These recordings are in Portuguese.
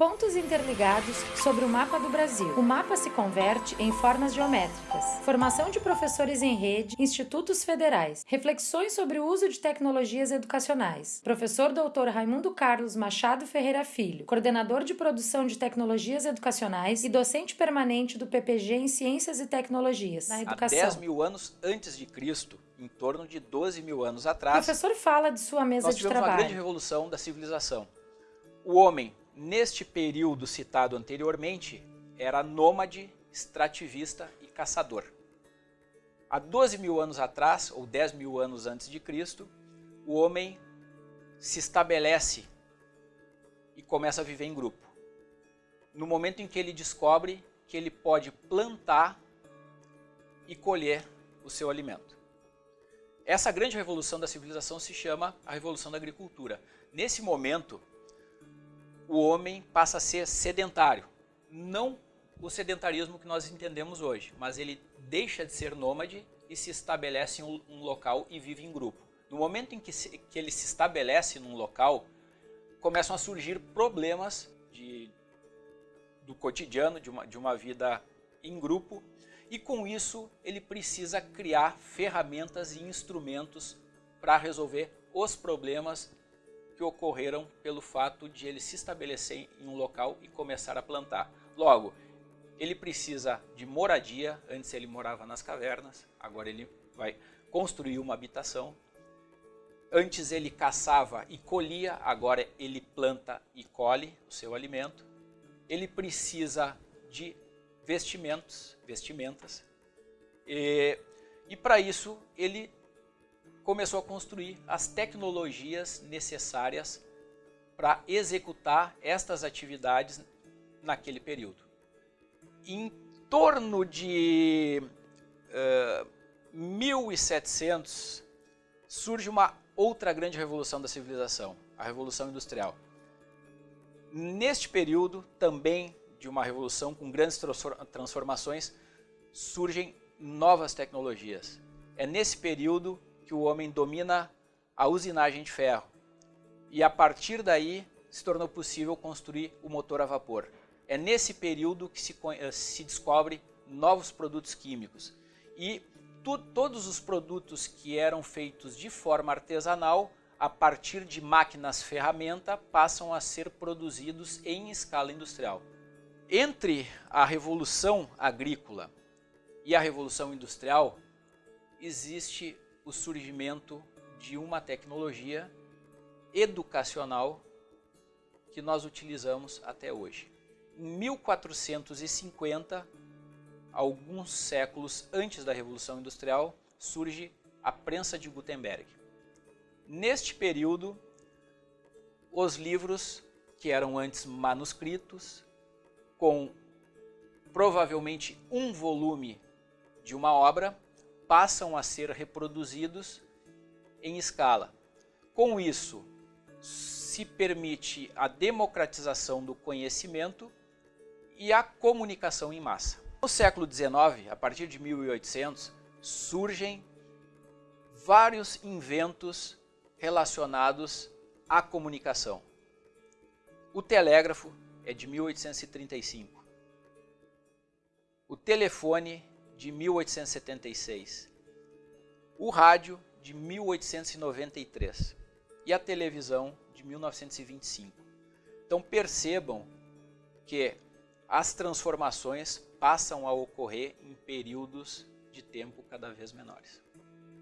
Pontos interligados sobre o mapa do Brasil. O mapa se converte em formas geométricas. Formação de professores em rede, institutos federais. Reflexões sobre o uso de tecnologias educacionais. Professor Dr. Raimundo Carlos Machado Ferreira Filho, coordenador de produção de tecnologias educacionais e docente permanente do PPG em Ciências e Tecnologias na educação. Há 10 mil anos antes de Cristo, em torno de 12 mil anos atrás, o professor fala de sua mesa nós de tivemos trabalho. uma grande revolução da civilização. O homem neste período citado anteriormente, era nômade, extrativista e caçador. Há 12 mil anos atrás, ou 10 mil anos antes de Cristo, o homem se estabelece e começa a viver em grupo. No momento em que ele descobre que ele pode plantar e colher o seu alimento. Essa grande revolução da civilização se chama a Revolução da Agricultura. Nesse momento, o homem passa a ser sedentário. Não o sedentarismo que nós entendemos hoje, mas ele deixa de ser nômade e se estabelece em um, local e vive em grupo. No momento em que, se, que ele se estabelece num local, começam a surgir problemas de, do cotidiano, de uma, de uma vida em grupo, e com isso ele precisa criar ferramentas e instrumentos para resolver os problemas que ocorreram pelo fato de ele se estabelecer em um local e começar a plantar. Logo, ele precisa de moradia, antes ele morava nas cavernas, agora ele vai construir uma habitação. Antes ele caçava e colhia, agora ele planta e colhe o seu alimento. Ele precisa de vestimentos, vestimentas, e, e para isso ele começou a construir as tecnologias necessárias para executar estas atividades naquele período. Em torno de uh, 1700 surge uma outra grande revolução da civilização, a Revolução Industrial. Neste período, também de uma revolução com grandes transformações, surgem novas tecnologias. É nesse período que o homem domina a usinagem de ferro. E a partir daí se tornou possível construir o motor a vapor. É nesse período que se, eh, se descobre novos produtos químicos. E tu, todos os produtos que eram feitos de forma artesanal, a partir de máquinas ferramenta, passam a ser produzidos em escala industrial. Entre a revolução agrícola e a revolução industrial, existe o surgimento de uma tecnologia educacional que nós utilizamos até hoje. Em 1450, alguns séculos antes da Revolução Industrial, surge a prensa de Gutenberg. Neste período, os livros, que eram antes manuscritos, com provavelmente um volume de uma obra, passam a ser reproduzidos em escala. Com isso, se permite a democratização do conhecimento e a comunicação em massa. No século XIX, a partir de 1800, surgem vários inventos relacionados à comunicação. O telégrafo é de 1835. O telefone de 1876, o rádio de 1893 e a televisão de 1925. Então percebam que as transformações passam a ocorrer em períodos de tempo cada vez menores.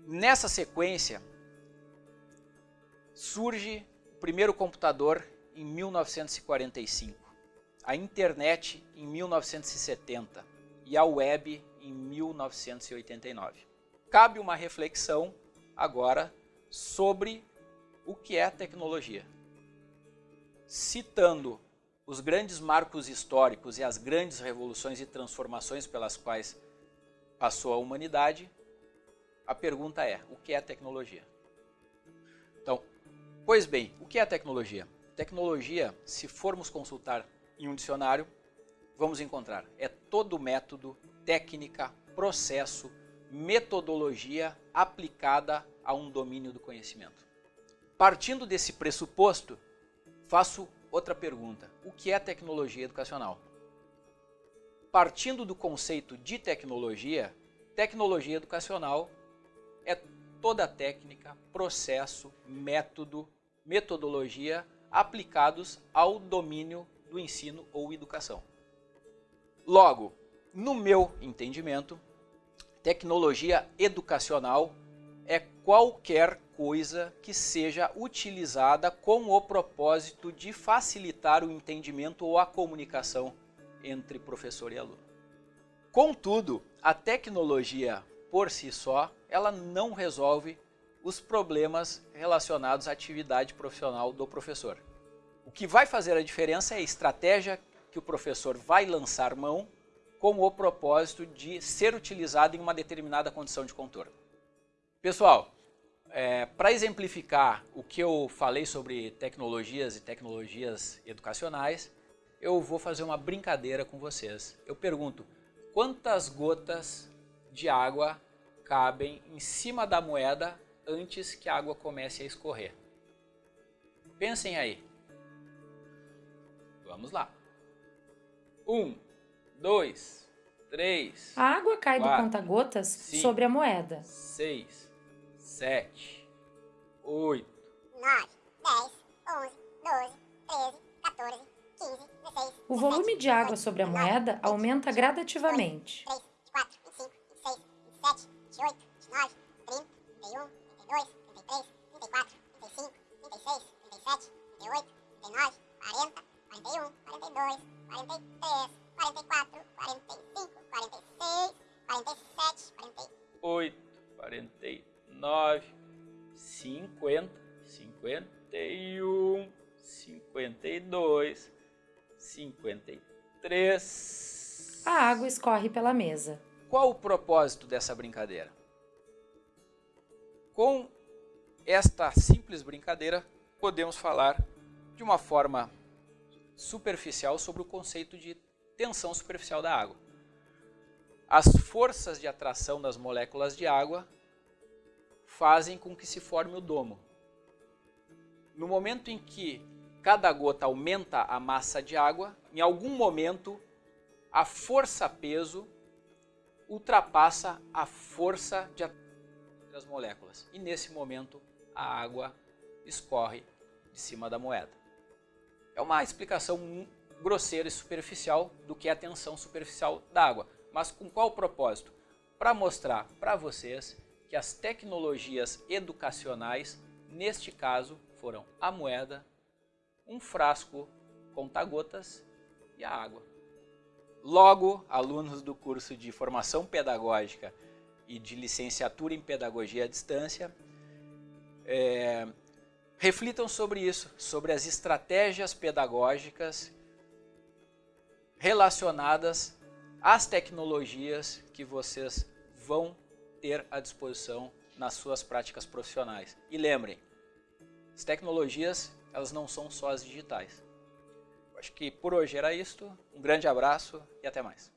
Nessa sequência, surge o primeiro computador em 1945, a internet em 1970 e a web em 1989. Cabe uma reflexão agora sobre o que é tecnologia. Citando os grandes marcos históricos e as grandes revoluções e transformações pelas quais passou a humanidade, a pergunta é, o que é tecnologia? Então, pois bem, o que é tecnologia? Tecnologia, se formos consultar em um dicionário, vamos encontrar, é todo método técnica, processo, metodologia aplicada a um domínio do conhecimento. Partindo desse pressuposto, faço outra pergunta. O que é tecnologia educacional? Partindo do conceito de tecnologia, tecnologia educacional é toda técnica, processo, método, metodologia aplicados ao domínio do ensino ou educação. Logo, no meu entendimento, tecnologia educacional é qualquer coisa que seja utilizada com o propósito de facilitar o entendimento ou a comunicação entre professor e aluno. Contudo, a tecnologia por si só, ela não resolve os problemas relacionados à atividade profissional do professor. O que vai fazer a diferença é a estratégia que o professor vai lançar mão com o propósito de ser utilizado em uma determinada condição de contorno. Pessoal, é, para exemplificar o que eu falei sobre tecnologias e tecnologias educacionais, eu vou fazer uma brincadeira com vocês. Eu pergunto, quantas gotas de água cabem em cima da moeda antes que a água comece a escorrer? Pensem aí. Vamos lá. Um, dois, três. A água cai quatro, do conta-gotas sobre a moeda. Seis, sete, oito, nove, dez, onze, doze, treze, 14, 15, 16. O volume de água sobre a moeda aumenta gradativamente. 3, 52, 53. A água escorre pela mesa. Qual o propósito dessa brincadeira? Com esta simples brincadeira, podemos falar de uma forma superficial sobre o conceito de tensão superficial da água. As forças de atração das moléculas de água fazem com que se forme o domo. No momento em que cada gota aumenta a massa de água, em algum momento a força-peso ultrapassa a força de das moléculas. E nesse momento a água escorre de cima da moeda. É uma explicação grosseira e superficial do que é a tensão superficial da água. Mas com qual propósito? Para mostrar para vocês que as tecnologias educacionais, neste caso, foram a moeda, um frasco conta-gotas e a água. Logo, alunos do curso de formação pedagógica e de licenciatura em pedagogia à distância, é, reflitam sobre isso, sobre as estratégias pedagógicas relacionadas às tecnologias que vocês vão ter à disposição nas suas práticas profissionais. E lembrem, as tecnologias elas não são só as digitais. Acho que por hoje era isto. Um grande abraço e até mais.